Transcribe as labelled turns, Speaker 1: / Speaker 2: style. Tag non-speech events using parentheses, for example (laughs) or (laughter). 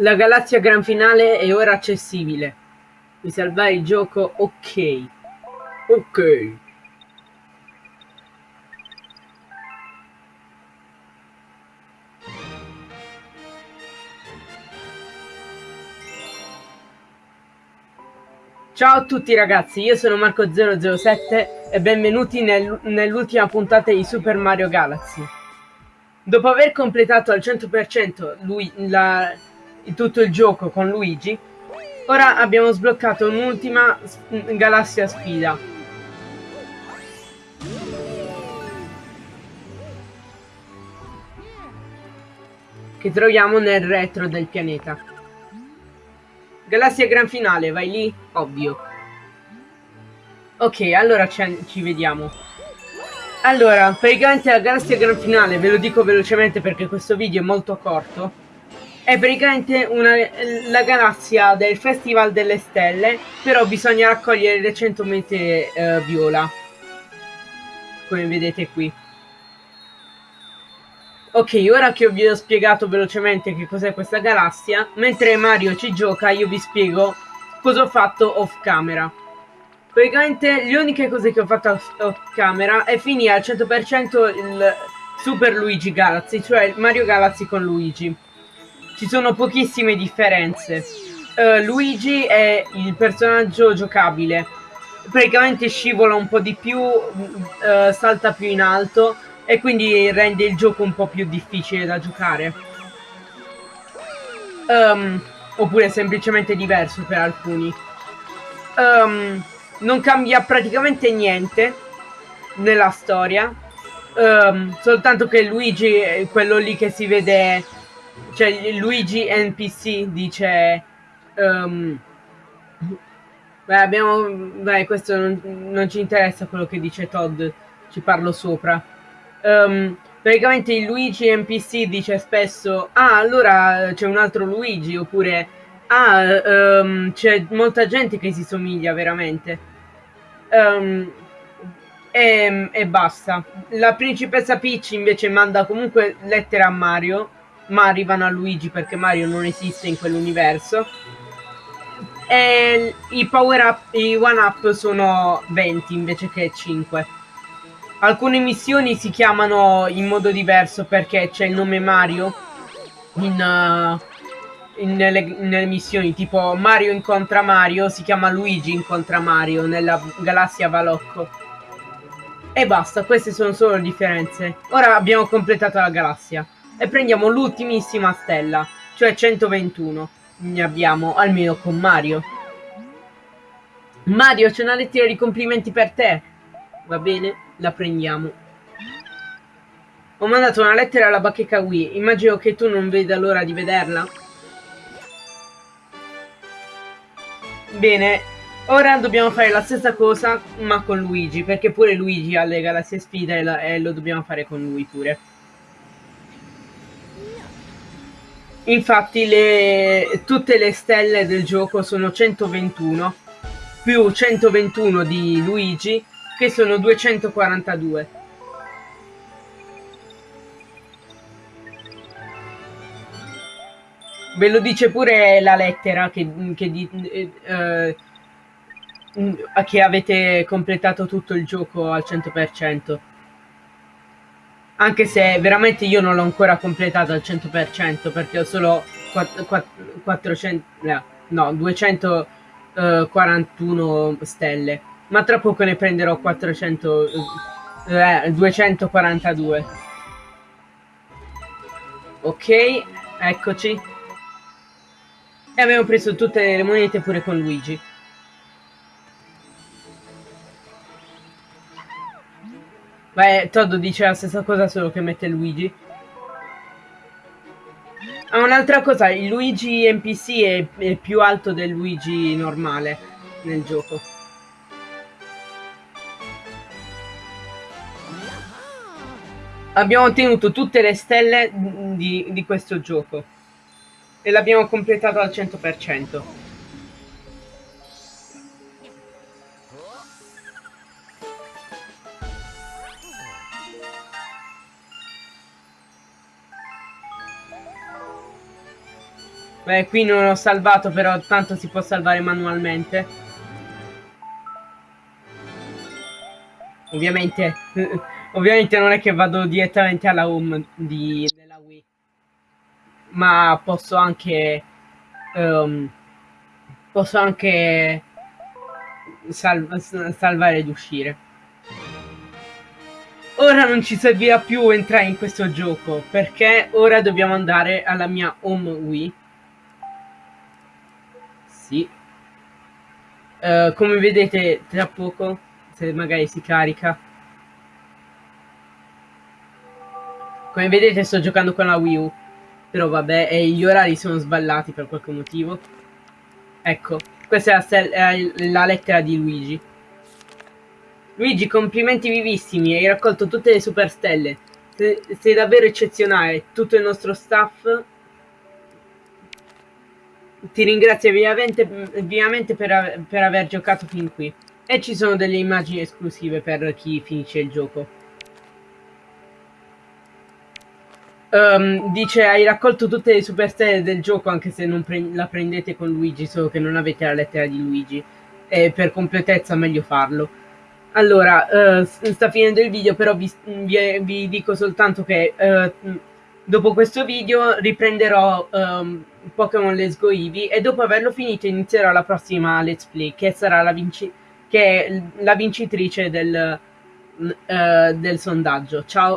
Speaker 1: La galassia gran finale è ora accessibile. Puoi salvare il gioco? Ok. Ok. Ciao a tutti ragazzi, io sono Marco007 e benvenuti nel, nell'ultima puntata di Super Mario Galaxy. Dopo aver completato al 100% lui, la, tutto il gioco con Luigi, ora abbiamo sbloccato un'ultima galassia sfida. Che troviamo nel retro del pianeta. Galassia Gran Finale, vai lì? Ovvio. Ok, allora ci vediamo. Allora, praticamente la Galassia Gran Finale, ve lo dico velocemente perché questo video è molto corto, è praticamente una, la galassia del Festival delle Stelle, però bisogna raccogliere le 100 mete eh, viola, come vedete qui. Ok, ora che vi ho spiegato velocemente che cos'è questa galassia, mentre Mario ci gioca io vi spiego cosa ho fatto off camera. Praticamente le uniche cose che ho fatto off camera è finire al 100% il Super Luigi Galaxy, cioè Mario Galaxy con Luigi. Ci sono pochissime differenze. Uh, Luigi è il personaggio giocabile, praticamente scivola un po' di più, uh, salta più in alto e quindi rende il gioco un po' più difficile da giocare. Um, oppure semplicemente diverso per alcuni. Um, non cambia praticamente niente nella storia. Um, soltanto che Luigi è quello lì che si vede. Cioè, Luigi NPC dice. Um, beh, abbiamo. Beh, questo non, non ci interessa quello che dice Todd. Ci parlo sopra um, praticamente il Luigi NPC dice spesso ah allora c'è un altro Luigi oppure ah um, c'è molta gente che si somiglia veramente e, e, basta la principessa Peach invece manda comunque lettere a Mario ma arrivano a Luigi perché Mario non esiste in quell'universo e i power up i one up sono 20 invece che 5 Alcune missioni si chiamano in modo diverso perché c'è il nome Mario in, uh, in nelle, nelle, missioni, tipo Mario incontra Mario, si chiama Luigi incontra Mario nella galassia Valocco. E basta, queste sono solo le differenze. Ora abbiamo completato la galassia e prendiamo l'ultimissima stella, cioè 121. Ne abbiamo almeno con Mario. Mario, c'è una lettera di complimenti per te. Va bene? la prendiamo. Ho mandato una lettera alla bacheca Wii, immagino che tu non veda l'ora di vederla. Bene, ora dobbiamo fare la stessa cosa ma con Luigi, perché pure Luigi ha le galassie sfida e, la, e lo dobbiamo fare con lui pure. Infatti le, tutte le stelle del gioco sono 121 più 121 di Luigi che sono 242. Ve lo dice pure la lettera che, che, di, eh, eh, che avete completato tutto il gioco al 100%. Anche se veramente io non l'ho ancora completato al 100% perché ho solo 4, 4, 400, no, 241 stelle. Ma tra poco ne prenderò 400 eh, 242 ok eccoci. E abbiamo preso tutte le monete pure con Luigi Beh, Todd dice la stessa cosa solo che mette Luigi. Ah, un'altra cosa, il Luigi NPC è, è più alto del Luigi normale nel gioco. Abbiamo ottenuto tutte le stelle di, di questo gioco. E l'abbiamo completato al 100%. Beh, qui non ho salvato, però tanto si può salvare manualmente. Ovviamente, (laughs) ovviamente non è che vado direttamente alla home di, della Wii, ma posso anche, um, posso anche sal salvare ed uscire. Ora non ci servirà più entrare in questo gioco, perché ora dobbiamo andare alla mia home Wii sì. Uh, come vedete tra poco, se magari si carica. Come vedete sto giocando con la Wii U. Però vabbè, e gli orari sono sballati per qualche motivo. Ecco, questa è la, la lettera di Luigi. Luigi, complimenti vivissimi, hai raccolto tutte le superstelle. Sei davvero eccezionale. Tutto il nostro staff ti ringrazio vivamente, vivamente per, per, aver giocato fin qui. E ci sono delle immagini esclusive per chi finisce il gioco. Um, dice hai raccolto tutte le superstelle del gioco anche se non pre la prendete con Luigi, solo che non avete la lettera di Luigi. E per completezza meglio farlo. Allora, uh, sta finendo il video, però vi, vi, vi dico soltanto che uh, dopo questo video riprenderò... Um, Pokémon Let's Go Eevee e dopo averlo finito inizierò la prossima Let's Play che sarà la, vinci che la vincitrice del, uh, del sondaggio. Ciao!